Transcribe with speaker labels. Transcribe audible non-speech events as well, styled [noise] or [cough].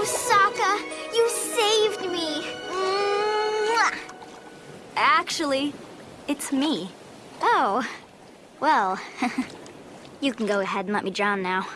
Speaker 1: you, Sokka. You saved me. Mwah. Actually, it's me.
Speaker 2: Oh, well, [laughs] you can go ahead and let me drown now.